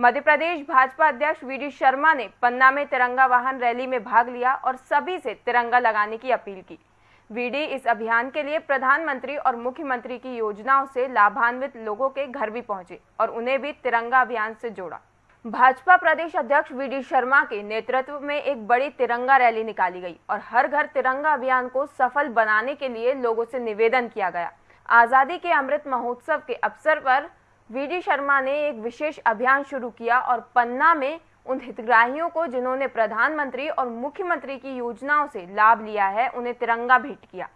मध्य प्रदेश भाजपा अध्यक्ष we D Sharma ने पन्ना में तिरंगा वाहन रैली में भाग लिया और सभी से तिरंगा लगाने की अपील की। वीडी इस अभियान के लिए प्रधानमंत्री और मुख्यमंत्री की योजनाओं से लाभान्वित लोगों के घर भी पहुँचे और उन्हें भी तिरंगा अभियान से जोड़ा। भाजपा प्रदेश अध्यक्ष वी शर्मा के नेतृत्व में एक बड़ी तिरंगा रैली निकाली गई और हर घर तिरंगा अभियान को सफल बनाने के लिए लोगों से निवेदन किया गया। आज़ादी के अमृत महोत्सव के अवसर पर वीडी शर्मा ने एक विशेष अभियान शुरू किया और पन्ना में उन हितग्राहियों को जिन्होंने प्रधानमंत्री और मुख्यमंत्री की योजनाओं से लाभ लिया है, उन्हें तिरंगा भेंट किया।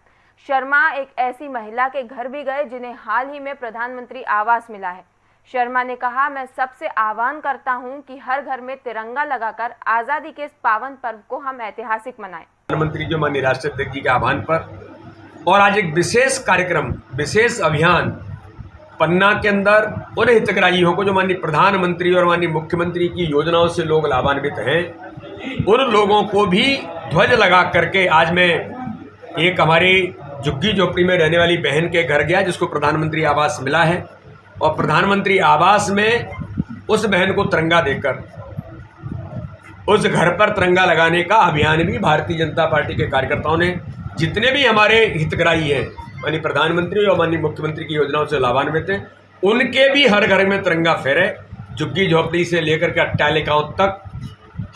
शर्मा एक ऐसी महिला के घर भी गए जिन्हें हाल ही में प्रधानमंत्री आवास मिला है। शर्मा ने कहा, मैं सबसे आह्वान करता हूँ कि हर घर में तिरंगा लगाकर आज़ादी के इस पावन पर्व को हम ऐतिहासिक मनाएँ। प्रधानमंत्री जो माननीय राष्ट्रपति जी के आह्वान पर और आज एक विशेष कार्यक्रम, विशेष अभियान पन्ना के अंदर उन हितग्राहियों को जो माननीय प्रधानमंत्री और माननीय मुख्यमंत्री की योजनाओं से लोग लाभान्वित हैं, उन लोगों को भी ध्वज लगा करके आज मैं एक हमारी झुग्गी झोपड़ी में रहने वाली बहन के घर गया, जिसको प्रधानमंत्री आवास मिला है। और प्रधानमंत्री आवास में उस बहन को तिरंगा देकर, उस घर पर तिरंगा लगाने का अभियान भी भारतीय जनता पार्टी के कार्यकर्ताओं ने, जितने भी हमारे हितग्राही हैं माननीय प्रधानमंत्री और माननीय मुख्यमंत्री की योजनाओं से लाभान्वित हैं। उनके भी हर घर में तिरंगा फहरे झुग्गी झोपड़ी से लेकर के अट्टालिकाओं तक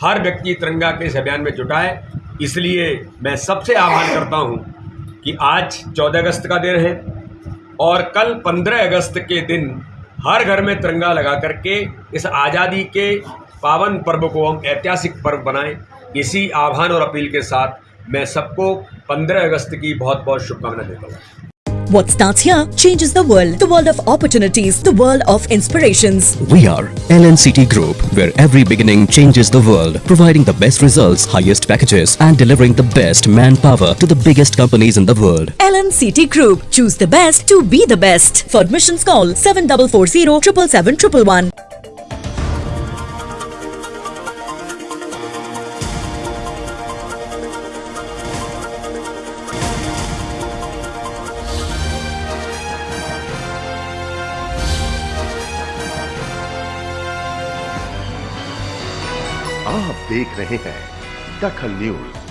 हर व्यक्ति तिरंगा के इस अभियान में जुटा है। इसलिए मैं सबसे आह्वान करता हूँ कि आज चौदह अगस्त का दिन है और कल पंद्रह अगस्त के दिन हर घर में तिरंगा लगा करके इस आज़ादी के पावन पर्व को हम ऐतिहासिक पर्व बनाएँ। इसी आह्वान और अपील के साथ मैं सबको 15 अगस्त की बहुत बहुत शुभकामनाएं देता हूँ What starts here changes the world. The world of opportunities, the world of inspirations. We are LNCT Group, where every beginning changes the world, providing the best results, highest packages, and delivering the best manpower to the biggest companies in the world. LNCT Group. Choose the best to be the best. For admissions, call 7440 777 आप देख रहे हैं दखल news.